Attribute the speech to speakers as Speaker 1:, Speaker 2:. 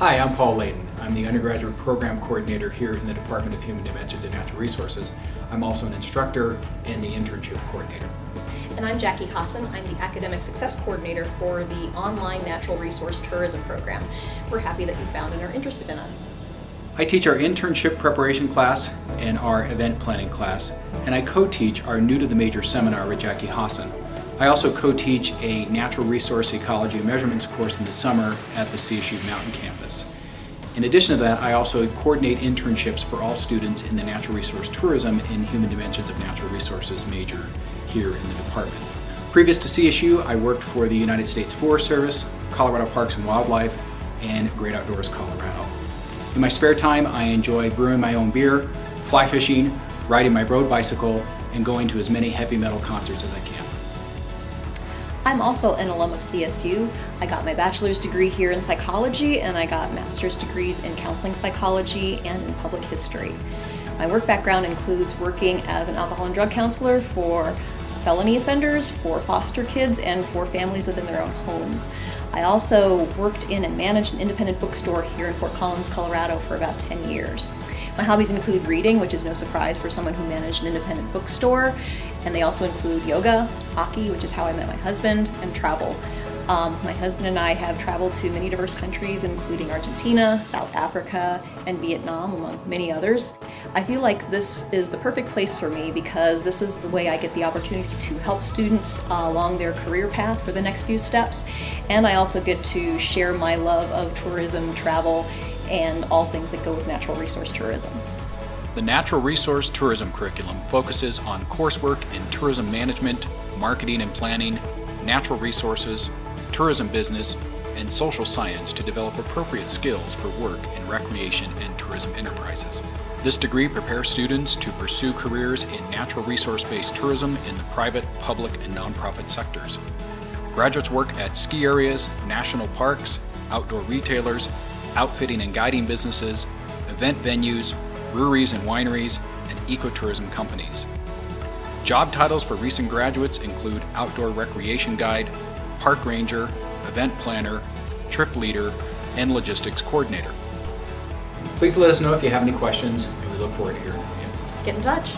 Speaker 1: Hi, I'm Paul Layden. I'm the undergraduate program coordinator here in the Department of Human Dimensions and Natural Resources. I'm also an instructor and the internship coordinator.
Speaker 2: And I'm Jackie Hassan. I'm the Academic Success Coordinator for the online Natural Resource Tourism Program. We're happy that you found and are interested in us.
Speaker 1: I teach our internship preparation class and our event planning class, and I co-teach our New to the Major seminar with Jackie Hassan. I also co-teach a Natural Resource Ecology and Measurements course in the summer at the CSU Mountain Campus. In addition to that, I also coordinate internships for all students in the Natural Resource Tourism and Human Dimensions of Natural Resources major here in the department. Previous to CSU, I worked for the United States Forest Service, Colorado Parks and Wildlife, and Great Outdoors Colorado. In my spare time, I enjoy brewing my own beer, fly fishing, riding my road bicycle, and going to as many heavy metal concerts as I can.
Speaker 2: I'm also an alum of CSU. I got my bachelor's degree here in psychology and I got master's degrees in counseling psychology and in public history. My work background includes working as an alcohol and drug counselor for felony offenders, for foster kids, and for families within their own homes. I also worked in and managed an independent bookstore here in Fort Collins, Colorado for about 10 years. My hobbies include reading, which is no surprise for someone who managed an independent bookstore, and they also include yoga, hockey, which is how I met my husband, and travel. Um, my husband and I have traveled to many diverse countries, including Argentina, South Africa, and Vietnam, among many others. I feel like this is the perfect place for me because this is the way I get the opportunity to help students uh, along their career path for the next few steps. And I also get to share my love of tourism, travel, and all things that go with natural resource tourism.
Speaker 1: The Natural Resource Tourism curriculum focuses on coursework in tourism management, marketing and planning, natural resources, tourism business, and social science to develop appropriate skills for work in recreation and tourism enterprises. This degree prepares students to pursue careers in natural resource-based tourism in the private, public, and nonprofit sectors. Graduates work at ski areas, national parks, outdoor retailers, outfitting and guiding businesses, event venues, breweries and wineries, and ecotourism companies. Job titles for recent graduates include Outdoor Recreation Guide, Park Ranger, Event Planner, Trip Leader, and Logistics Coordinator. Please let us know if you have any questions, and we look forward to hearing from you.
Speaker 2: Get in touch.